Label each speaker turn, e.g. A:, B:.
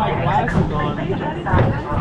A: my glasses on.